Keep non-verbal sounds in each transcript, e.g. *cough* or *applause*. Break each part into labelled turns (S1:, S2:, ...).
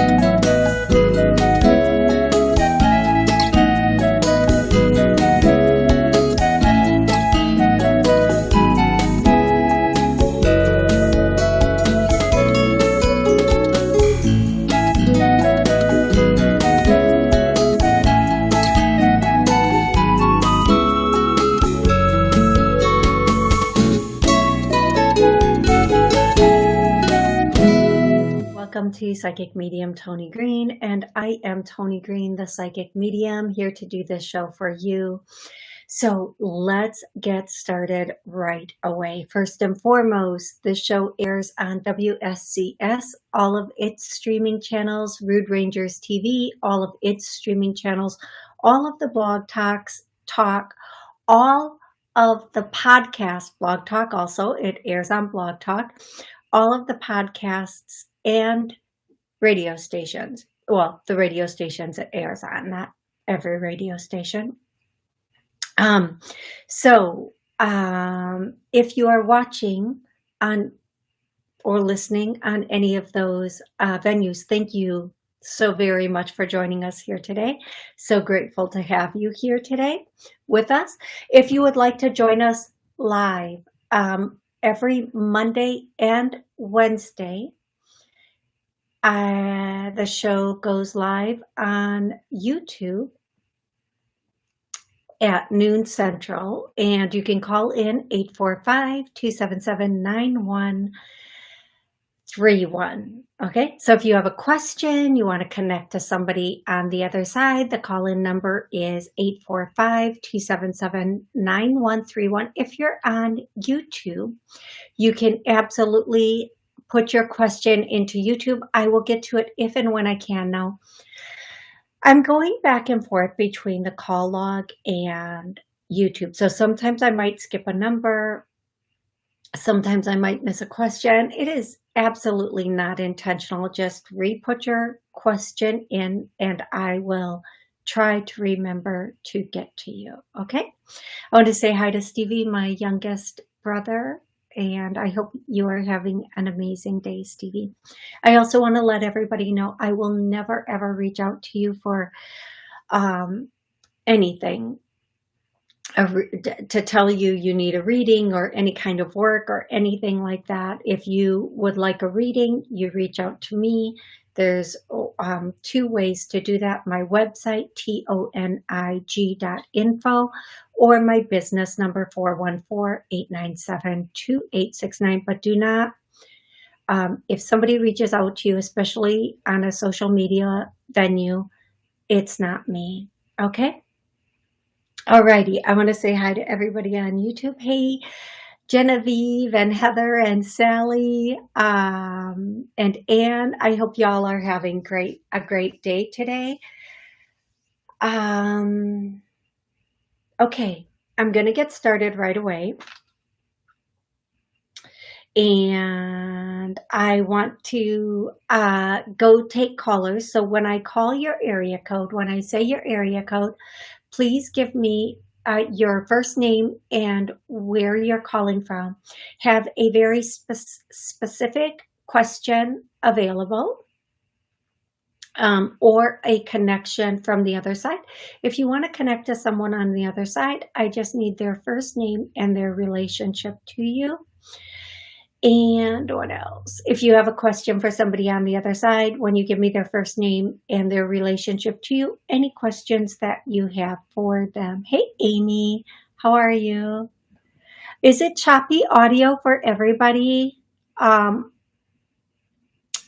S1: Welcome Psychic Medium Tony Green, and I am Tony Green, the Psychic Medium, here to do this show for you. So let's get started right away. First and foremost, this show airs on WSCS, all of its streaming channels, Rude Rangers TV, all of its streaming channels, all of the blog talks, talk, all of the podcast, Blog Talk also, it airs on Blog Talk, all of the podcasts and radio stations. Well, the radio stations it airs on, not every radio station. Um, so um, if you are watching on or listening on any of those uh, venues, thank you so very much for joining us here today. So grateful to have you here today with us. If you would like to join us live um, every Monday and Wednesday uh, the show goes live on YouTube at noon central and you can call in 845-277-9131 okay so if you have a question you want to connect to somebody on the other side the call-in number is 845-277-9131 if you're on YouTube you can absolutely put your question into YouTube. I will get to it if and when I can now. I'm going back and forth between the call log and YouTube. So sometimes I might skip a number. Sometimes I might miss a question. It is absolutely not intentional. Just re-put your question in and I will try to remember to get to you. Okay. I want to say hi to Stevie, my youngest brother and I hope you are having an amazing day, Stevie. I also want to let everybody know I will never ever reach out to you for um, anything to tell you you need a reading or any kind of work or anything like that. If you would like a reading, you reach out to me. There's um, two ways to do that. My website, tonig.info, or my business number, 414-897-2869. But do not, um, if somebody reaches out to you, especially on a social media venue, it's not me, okay? Alrighty, I want to say hi to everybody on YouTube. Hey, Genevieve and Heather and Sally um, and Anne. I hope y'all are having great a great day today. Um, okay, I'm going to get started right away. And I want to uh, go take callers. So when I call your area code, when I say your area code, please give me uh, your first name and where you're calling from. Have a very spe specific question available um, or a connection from the other side. If you want to connect to someone on the other side, I just need their first name and their relationship to you. And what else? If you have a question for somebody on the other side, when you give me their first name and their relationship to you, any questions that you have for them. Hey, Amy, how are you? Is it choppy audio for everybody? Um,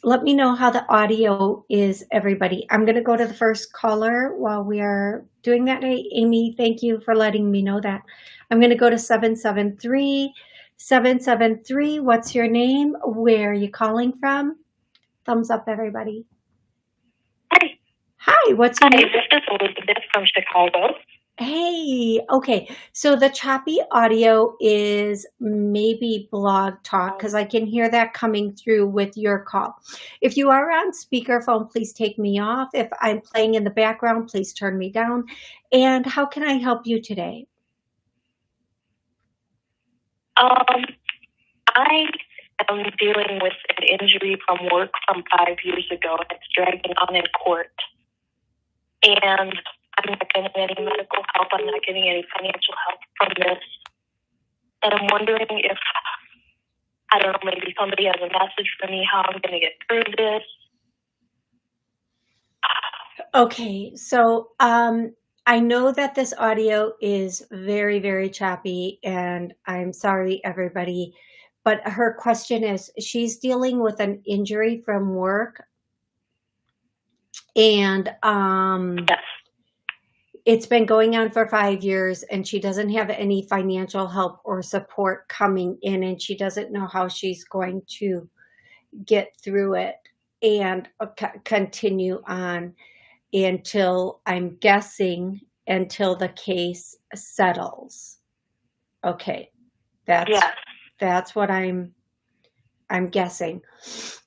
S1: let me know how the audio is, everybody. I'm going to go to the first caller while we are doing that. Hey, Amy, thank you for letting me know that. I'm going to go to 773 773, what's your name? Where are you calling from? Thumbs up, everybody.
S2: Hi.
S1: Hi, what's your
S2: Hi,
S1: name?
S2: this is Elizabeth from Chicago.
S1: Hey, okay. So the choppy audio is maybe blog talk because I can hear that coming through with your call. If you are on speakerphone, please take me off. If I'm playing in the background, please turn me down. And how can I help you today?
S2: Um, I am dealing with an injury from work from five years ago. that's dragging on in court. And I'm not getting any medical help. I'm not getting any financial help from this. And I'm wondering if, I don't know, maybe somebody has a message for me how I'm going to get through this.
S1: Okay, so um, I know that this audio is very, very choppy, and I'm sorry, everybody. But her question is she's dealing with an injury from work, and um,
S2: Yes.
S1: it's been going on for five years, and she doesn't have any financial help or support coming in, and she doesn't know how she's going to get through it and uh, co- continue on until I'm guessing until the case settles. Okay, that's
S2: Yes.
S1: that's what I'm I'm guessing.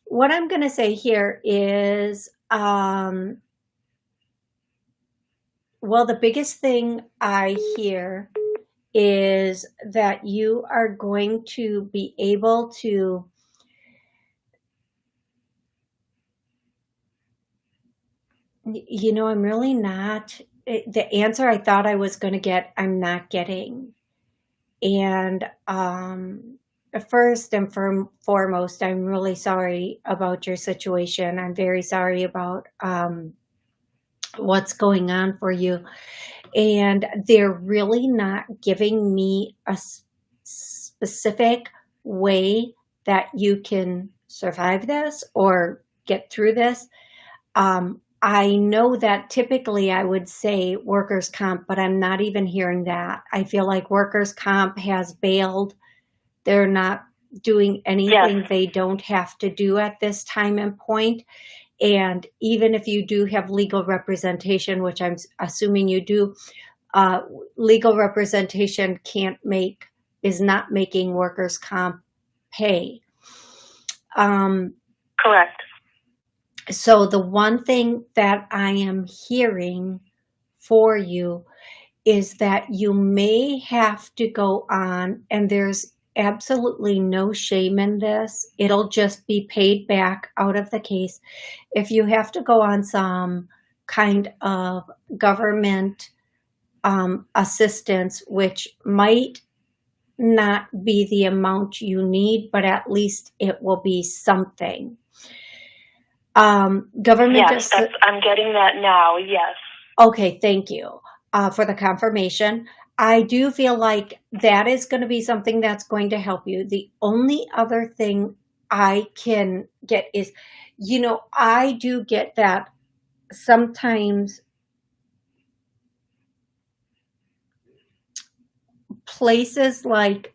S1: What I'm going to say here is um well the biggest thing I hear is that you are going to be able to You know, I'm really not. The answer I thought I was going to get, I'm not getting. And um, first and foremost, I'm really sorry about your situation. I'm very sorry about um, what's going on for you. And they're really not giving me a specific way that you can survive this or get through this. Um, I know that typically I would say workers' comp, but I'm not even hearing that. I feel like workers' comp has bailed. They're not doing anything
S2: Yes.
S1: they don't have to do at this time and point. And even if you do have legal representation, which I'm assuming you do, uh, legal representation can't make, is not making workers' comp pay. Um,
S2: Correct.
S1: So the one thing that I am hearing for you is that you may have to go on, and there's absolutely no shame in this. It'll just be paid back out of the case. If you have to go on some kind of government um, assistance, which might not be the amount you need, but at least it will be something. Um, government
S2: Yes, that's, I'm getting that now. Yes.
S1: Okay, thank you uh, for the confirmation. I do feel like that is going to be something that's going to help you. The only other thing I can get is, you know, I do get that sometimes places like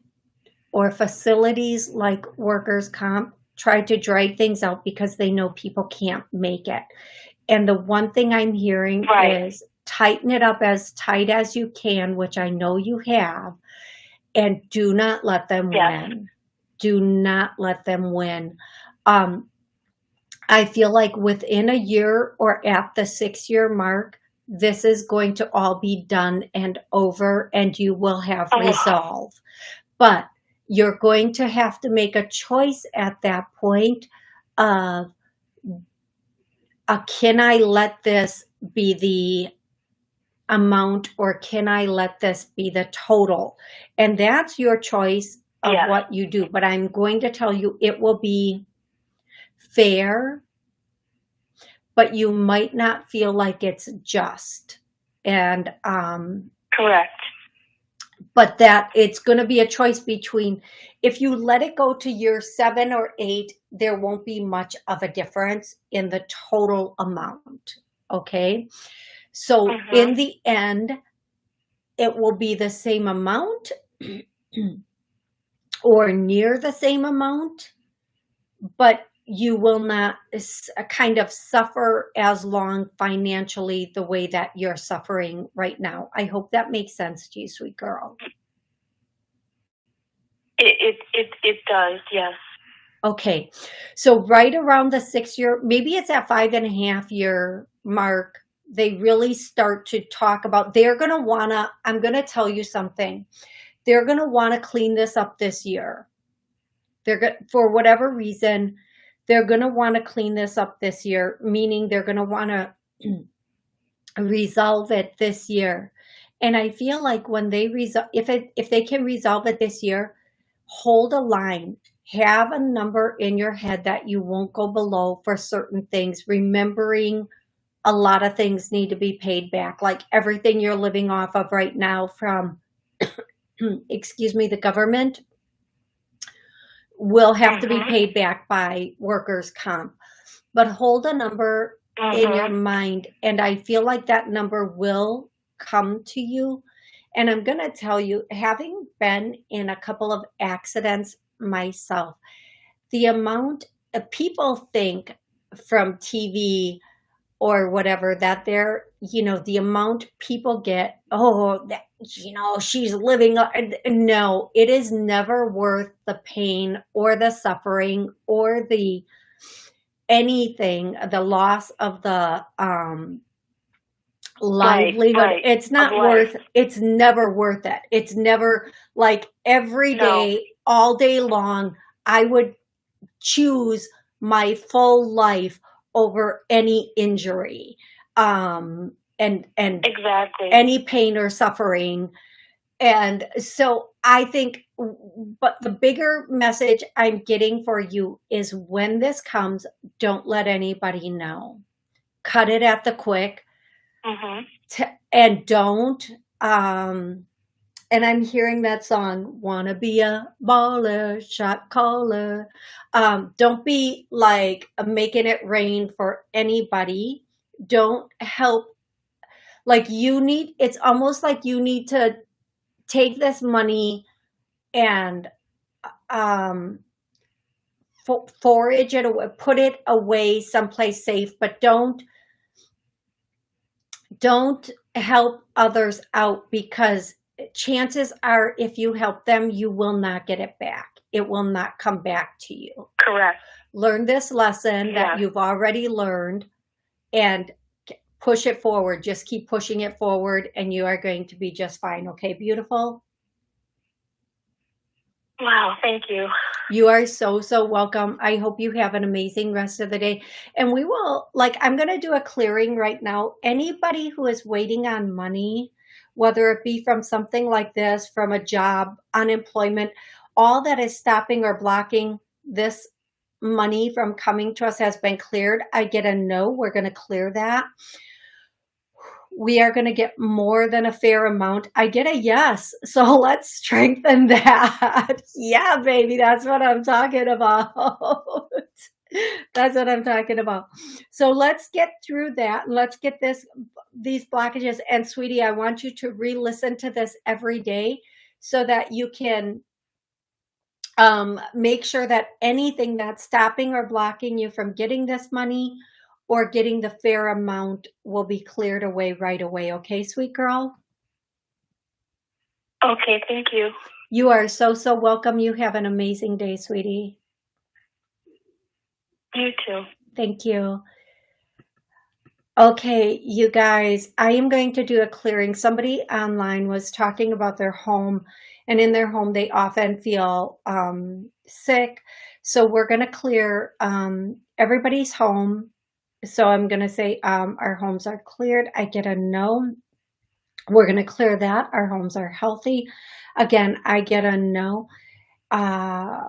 S1: or facilities like workers comp try to drag things out because they know people can't make it. And the one thing I'm hearing
S2: Right.
S1: is tighten it up as tight as you can, which I know you have, and do not let them
S2: Yes.
S1: win. Do not let them win. Um, I feel like within a year or at the six year mark, this is going to all be done and over, and you will have
S2: Oh.
S1: resolve. But you're going to have to make a choice at that point of uh, can I let this be the amount or can I let this be the total? And that's your choice of
S2: Yes.
S1: what you do. But I'm going to tell you it will be fair, but you might not feel like it's just. And um,
S2: Correct.
S1: But that it's going to be a choice between if you let it go to year seven or eight, there won't be much of a difference in the total amount. Okay. So
S2: Mhm.
S1: in the end, it will be the same amount *clears throat* or near the same amount, but you will not s- uh, kind of suffer as long financially the way that you're suffering right now. I hope that makes sense to you, sweet girl.
S2: It, it, it, it does. Yes.
S1: Okay, so right around the six year, maybe it's at five and a half year mark, they really start to talk about, they're going to want to, I'm going to tell you something. They're going to want to clean this up this year. They're good for whatever reason, they're going to want to clean this up this year, meaning they're going to want to resolve it this year. And I feel like when they resolve, if it, if they can resolve it this year, hold a line, have a number in your head that you won't go below for certain things, remembering a lot of things need to be paid back, like everything you're living off of right now from, *clears throat* excuse me, the government will have to be
S2: Mhm.
S1: paid back by workers' comp. But hold a number in your
S2: Mhm.
S1: mind, and I feel like that number will come to you. And I'm going to tell you, having been in a couple of accidents myself, the amount of people think from TV or whatever that they're, you know, the amount people get, oh, that, you know, she's living. No, it is never worth the pain or the suffering or the anything, the loss of the um, livelihood.
S2: right,
S1: It's not worth, it's never worth it. It's never like every day No. all day long, I would choose my full life over any injury um and and
S2: Exactly.
S1: any pain or suffering. And so i think but the bigger message i'm getting for you is when this comes don't let anybody know. Cut it at the quick.
S2: Hmm
S1: t- and don't um and i'm hearing that song wanna be a baller shot caller. Um don't be like making it rain for anybody. Don't help like you need it's almost like you need to take this money and um fo- forage it away put it away someplace safe but don't don't help others out because chances are if you help them you will not get it back it will not come back to you
S2: Correct.
S1: learn this lesson
S2: Yeah.
S1: that you've already learned and push it forward just keep pushing it forward and you are going to be just fine okay beautiful
S2: Wow. Thank you.
S1: You are so, so welcome. I hope you have an amazing rest of the day. And we will, like, I'm going to do a clearing right now. Anybody who is waiting on money, whether it be from something like this, from a job, unemployment, all that is stopping or blocking this money from coming to us has been cleared. I get a no. We're going to clear that. We are going to get more than a fair amount. I get a yes. *laughs* So let's strengthen *laughs* that. yeah, baby. That's what I'm talking about. *laughs* *laughs* that's what I'm talking about. So let's get through that. Let's get this, these blockages. And sweetie, I want you to re-listen to this every day so that you can um, make sure that anything that's stopping or blocking you from getting this money or getting the fair amount will be cleared away right away. Okay, sweet girl?
S2: Okay. Thank you.
S1: You are so, so welcome. You have an amazing day, sweetie.
S2: You too.
S1: Thank you. Okay, you guys, I am going to do a clearing. Somebody online was talking about their home, and in their home, they often feel um, sick. So we're going to clear um, everybody's home. So I'm going to say um, our homes are cleared. I get a no. We're going to clear that. Our homes are healthy. Again, I get a no. Uh,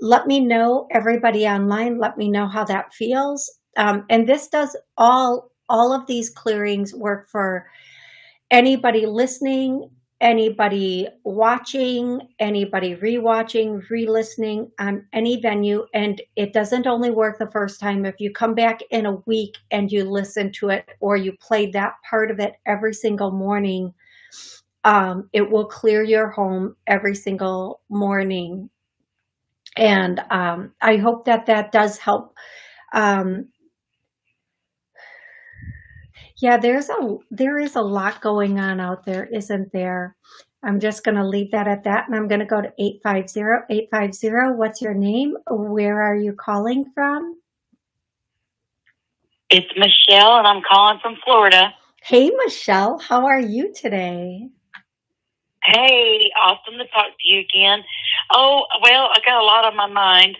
S1: let me know, everybody online, let me know how that feels. Um, and this does all, all of these clearings work for anybody listening, anybody watching, anybody rewatching, re-listening on any venue. And it doesn't only work the first time. If you come back in a week and you listen to it or you play that part of it every single morning, um, it will clear your home every single morning. And um, I hope that that does help. Um, yeah, there's a there is a lot going on out there, isn't there? I'm just going to leave that at that, and I'm going to go to 850-850. What's your name? Where are you calling from?
S3: It's Michelle, and I'm calling from Florida.
S1: Hey, Michelle, how are you today?
S3: Hey, awesome to talk to you again. Oh, well, I got a lot on my mind.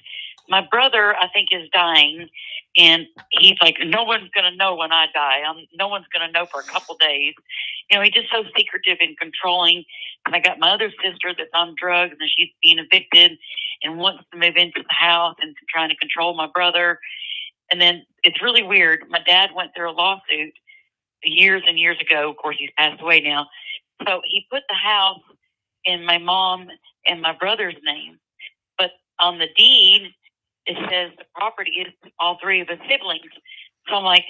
S3: My brother, I think, is dying, and he's like, no one's going to know when I die. I'm, no one's going to know for a couple days. You know, he's just so secretive and controlling. And I got my other sister that's on drugs, and she's being evicted and wants to move into the house and trying to control my brother. And then it's really weird. My dad went through a lawsuit years and years ago. Of course, he's passed away now. So he put the house in my mom and my brother's name. But on the deed, it says the property is all three of his siblings. So I'm like,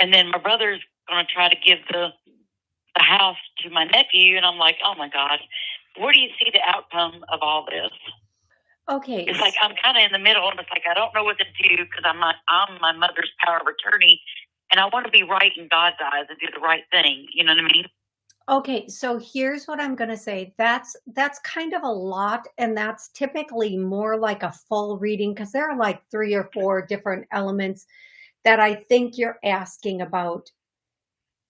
S3: and then my brother's going to try to give the the house to my nephew, and I'm like, oh my god, where do you see the outcome of all this?
S1: Okay.
S3: It's like I'm kind of in the middle, and it's like I don't know what to do because I'm not, I'm my mother's power of attorney, and I want to be right in God's eyes and do the right thing. You know what I mean?
S1: Okay, so here's what I'm going to say. That's that's kind of a lot and that's typically more like a full reading because there are like three or four different elements that I think you're asking about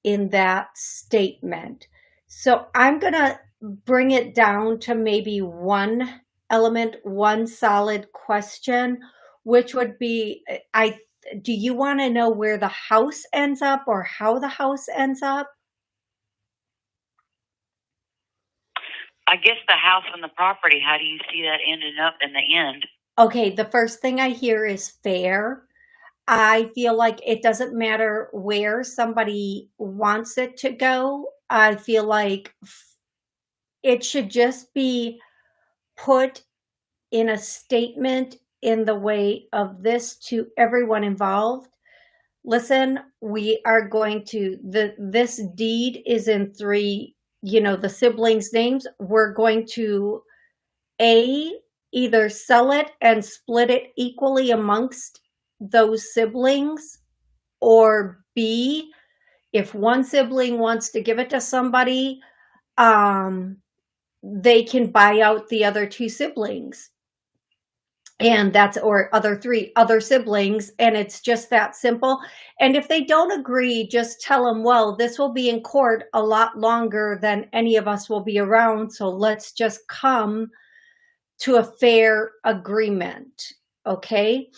S1: in that statement. So I'm going to bring it down to maybe one element, one solid question, which would be I do you want to know where the house ends up or how the house ends up?
S3: I guess the house and the property, how do you see that ending up in the end?
S1: Okay, the first thing I hear is fair. I feel like it doesn't matter where somebody wants it to go. I feel like it should just be put in a statement in the way of this to everyone involved. Listen, we are going to, the this deed is in three you know, the siblings' names, we're going to A, either sell it and split it equally amongst those siblings, or B, if one sibling wants to give it to somebody, um, they can buy out the other two siblings and that's or other three other siblings and it's just that simple. And if they don't agree just tell them well this will be in court a lot longer than any of us will be around so let's just come to a fair agreement okay?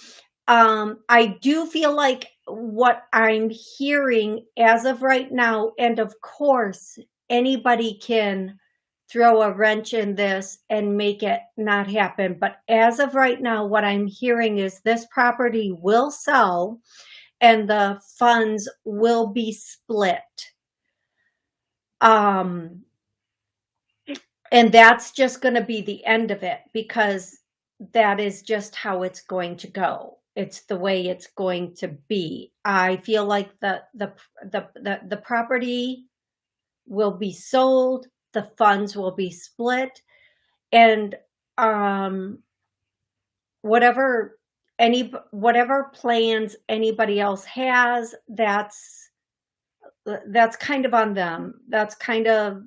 S1: Um i do feel like what i'm hearing as of right now and of course anybody can throw a wrench in this and make it not happen. But as of right now, what I'm hearing is this property will sell and the funds will be split. Um, and that's just going to be the end of it because that is just how it's going to go. It's the way it's going to be. I feel like the the the the, the property will be sold the funds will be split. And um, whatever any whatever plans anybody else has that's that's kind of on them. That's kind of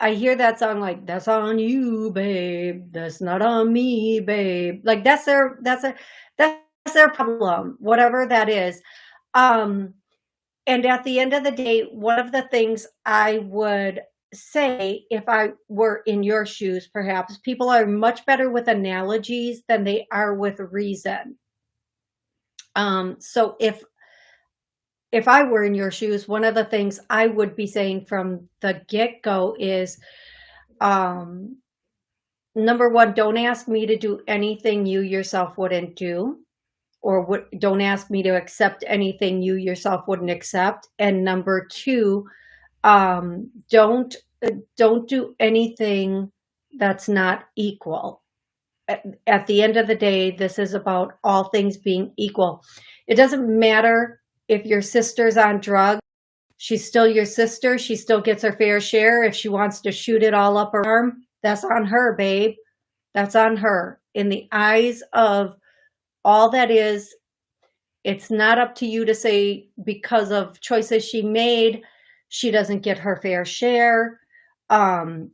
S1: I hear that song like that's on you babe. That's not on me babe. Like that's their that's a that's their problem whatever that is. Um and at the end of the day, one of the things I would say if I were in your shoes, perhaps people are much better with analogies than they are with reason. Um, so if if I were in your shoes, one of the things I would be saying from the get go is, um, number one, don't ask me to do anything you yourself wouldn't do or what, don't ask me to accept anything you yourself wouldn't accept. And number two, um, don't uh, don't do anything that's not equal. At, at the end of the day, this is about all things being equal. It doesn't matter if your sister's on drugs. She's still your sister. She still gets her fair share. If she wants to shoot it all up her arm, that's on her, babe. That's on her. In the eyes of all that is, it's not up to you to say because of choices she made, she doesn't get her fair share. Um,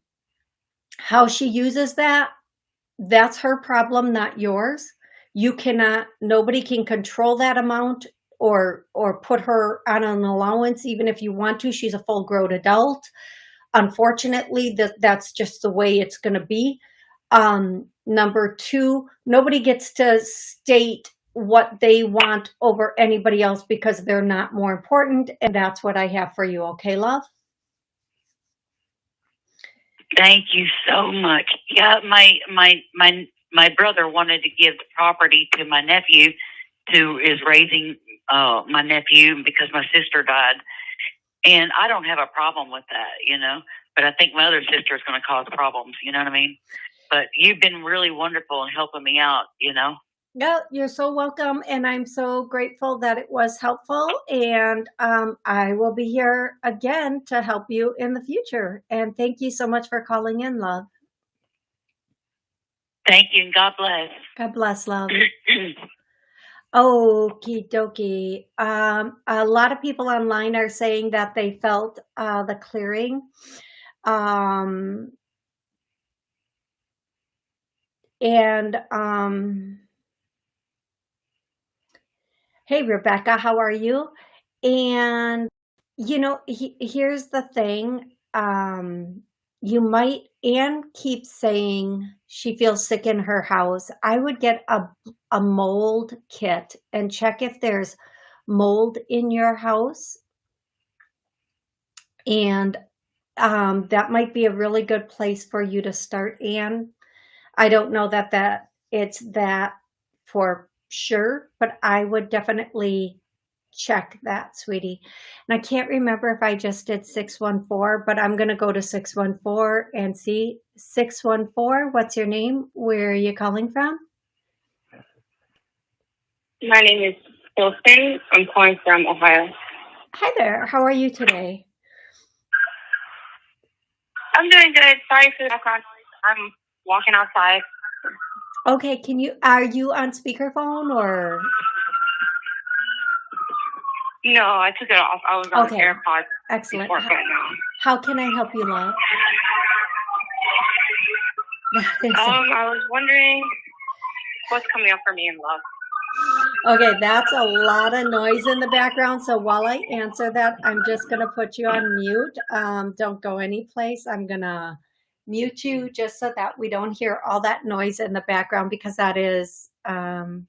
S1: how she uses that, that's her problem, not yours. You cannot, nobody can control that amount or or put her on an allowance even if you want to. She's a full grown adult. Unfortunately, that that's just the way it's going to be. Um, number two, nobody gets to state what they want over anybody else because they're not more important. And that's what I have for you. Okay, love?
S3: Thank you so much. Yeah, my my my my brother wanted to give the property to my nephew, who is raising uh, my nephew because my sister died, and I don't have a problem with that, you know. But I think my other sister is going to cause problems. You know what I mean? But you've been really wonderful in helping me out. You know.
S1: Yeah, you're so welcome. And I'm so grateful that it was helpful. And um, I will be here again to help you in the future. And thank you so much for calling in, love.
S3: Thank you, and God bless.
S1: God bless, love. *clears throat* Okie dokie. Um, a lot of people online are saying that they felt uh, the clearing. Um, and um, hey, Rebecca, how are you? And, you know, he, here's the thing. Um, you might, Anne keeps saying she feels sick in her house. I would get a, a mold kit and check if there's mold in your house. And um, that might be a really good place for you to start, Anne. I don't know that that it's that for sure, but I would definitely check that, sweetie. And I can't remember if I just did 614, but I'm going to go to 614 and see. 614, what's your name? Where are you calling from?
S4: My name is Wilson. I'm calling from Ohio.
S1: Hi there. How are you today?
S4: I'm doing good. Sorry for the background noise. I'm walking outside.
S1: Okay, can you, are you on speakerphone or?
S4: No, I took it off. I was on
S1: Okay.
S4: AirPods
S1: Excellent.
S4: before
S1: How, how can I help you, love? *laughs*
S4: Um, I was wondering what's coming up for me in love.
S1: Okay, that's a lot of noise in the background. So while I answer that, I'm just going to put you on mute. Um, don't go anyplace. I'm going to mute you just so that we don't hear all that noise in the background because that is, um,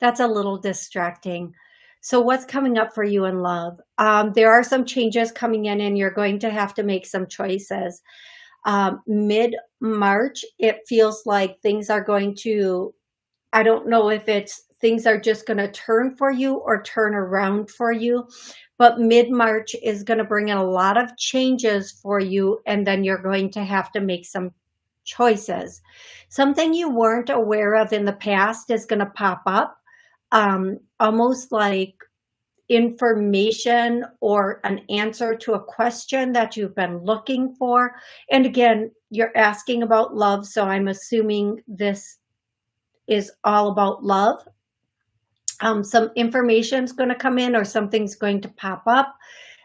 S1: that's a little distracting. So what's coming up for you in love? Um, there are some changes coming in and you're going to have to make some choices. Um, Mid-March, it feels like things are going to I don't know if it's things are just going to turn for you or turn around for you, but mid-March is going to bring in a lot of changes for you and then you're going to have to make some choices. Something you weren't aware of in the past is going to pop up, um, almost like information or an answer to a question that you've been looking for. And again, you're asking about love, so I'm assuming this is all about love. Um, some information is going to come in or something's going to pop up,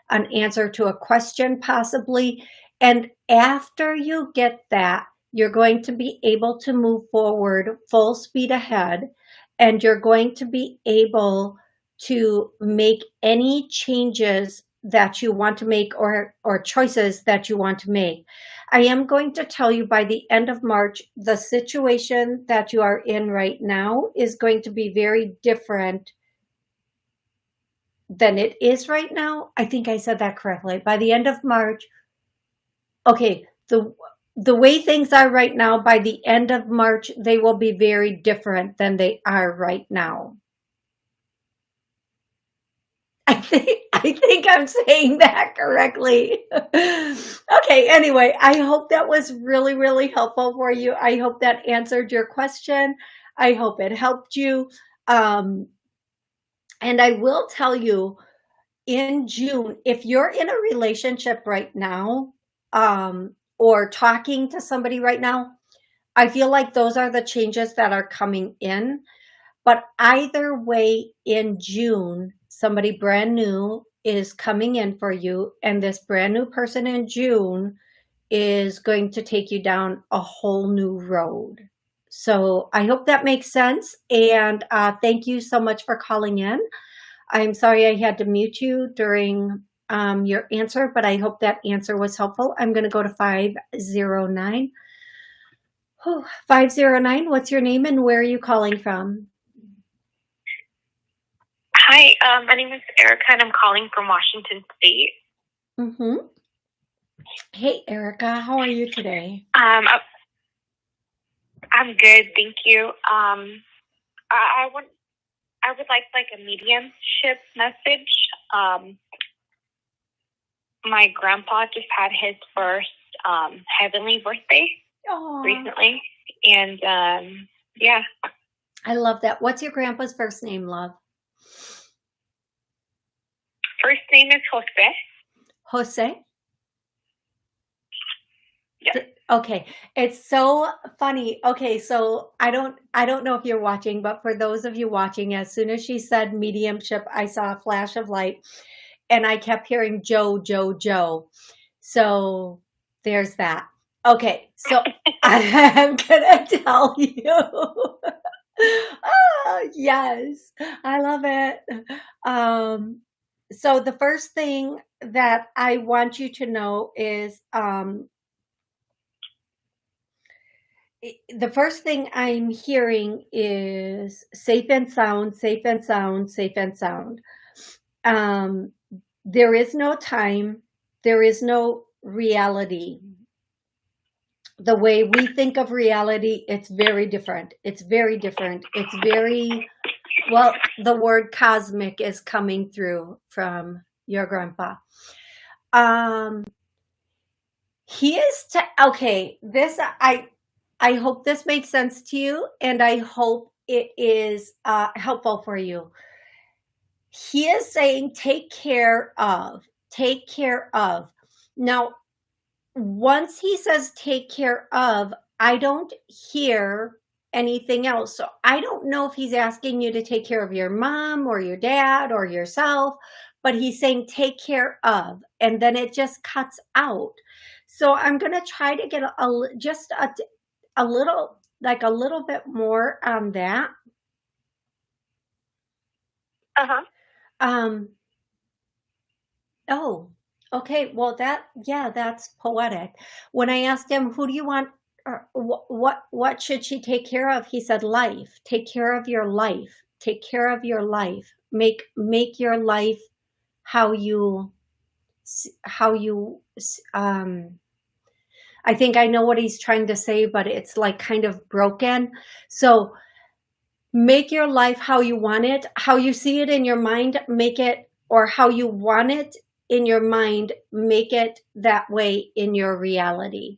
S1: an answer to a question possibly. And after you get that, you're going to be able to move forward full speed ahead and you're going to be able to make any changes that you want to make or, or choices that you want to make. I am going to tell you by the end of March, the situation that you are in right now is going to be very different than it is right now. I think I said that correctly. By the end of March, okay, the the way things are right now, by the end of March, they will be very different than they are right now. I think I think I'm saying that correctly. okay, anyway, I hope that was really, really helpful for you. I hope that answered your question. I hope it helped you. Um, and I will tell you in June, if you're in a relationship right now um, or talking to somebody right now, I feel like those are the changes that are coming in. But either way, in June, somebody brand new is coming in for you and this brand new person in June is going to take you down a whole new road. So I hope that makes sense. And uh, thank you so much for calling in. I'm sorry I had to mute you during um, your answer, but I hope that answer was helpful. I'm going to go to 509. Whew, 509, what's your name and where are you calling from?
S4: Hi, um, my name is Erica and I'm calling from Washington State.
S1: Mm-hmm. Hey, Erica, how are you today?
S4: Um, I- I'm good, thank you. Um, I, I want, I would like like a mediumship message. Um, my grandpa just had his first um, heavenly birthday recently, and um, yeah,
S1: I love that. What's your grandpa's first name, love?
S4: First name is Jose.
S1: Jose? Th- Okay, it's so funny. Okay, so I don't I don't know if you're watching, but for those of you watching, as soon as she said mediumship, I saw a flash of light and I kept hearing Joe, Joe, Joe. So there's that. Okay, so *laughs* I'm gonna tell you. *laughs* ah, yes, I love it. Um, so the first thing that I want you to know is um, the first thing I'm hearing is safe and sound, safe and sound, safe and sound. Um, there is no time, there is no reality. The way we think of reality, it's very different. It's very different. It's very, well, the word cosmic is coming through from your grandpa. Um, he is to, okay, this, I, I hope this makes sense to you and I hope it is uh, helpful for you. He is saying, take care of, take care of. Now, once he says take care of, I don't hear anything else. So I don't know if he's asking you to take care of your mom or your dad or yourself, but he's saying take care of, and then it just cuts out. So I'm going to try to get a, a just a, a little, like a little bit more on that.
S4: Uh huh.
S1: Um, oh, okay. Well, that, yeah, that's poetic. When I asked him, who do you want, what, what, should she take care of? He said, life. Take care of your life. Take care of your life. Make, make your life how you, how you, um, I think I know what he's trying to say, but it's like kind of broken. So make your life how you want it, how you see it in your mind, make it, or how you want it in your mind, make it that way in your reality.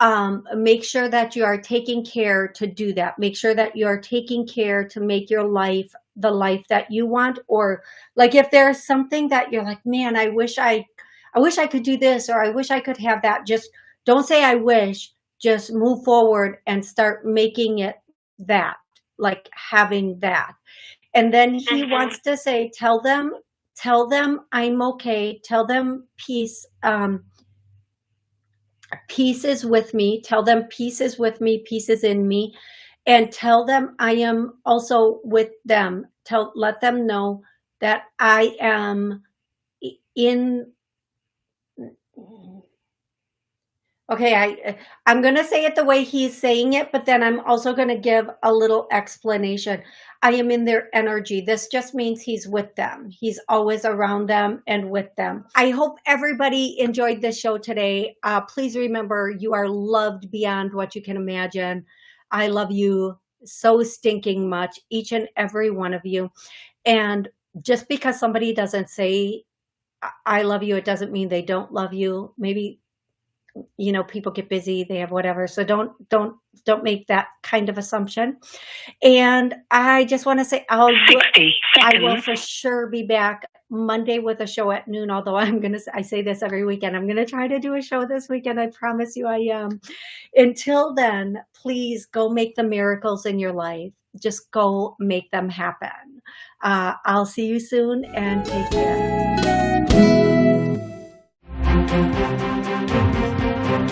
S1: Um, make sure that you are taking care to do that. Make sure that you are taking care to make your life the life that you want. Or like if there's something that you're like, man, I wish I, I wish I could do this, or I wish I could have that. Just don't say I wish. Just move forward and start making it that like having that. And then he
S4: Mhm.
S1: wants to say, tell them, tell them I'm okay. Tell them peace. Um, peace is with me. Tell them peace is with me. Peace is in me. And tell them I am also with them. Tell, let them know that I am in Okay, I I'm going to say it the way he's saying it, but then I'm also going to give a little explanation. I am in their energy. This just means he's with them. He's always around them and with them. I hope everybody enjoyed this show today. Uh, please remember you are loved beyond what you can imagine. I love you so stinking much, each and every one of you. And just because somebody doesn't say I I love you, it doesn't mean they don't love you. Maybe you know people get busy they have whatever. So don't don't don't make that kind of assumption. And i just want to say i'll
S3: 60
S1: i will for sure be back monday with a show at noon although i'm gonna i say this every weekend. I'm gonna try to do a show this weekend i promise you i am. Until then please go make the miracles in your life. Just go make them happen. Uh, i'll see you soon and take care Thank you.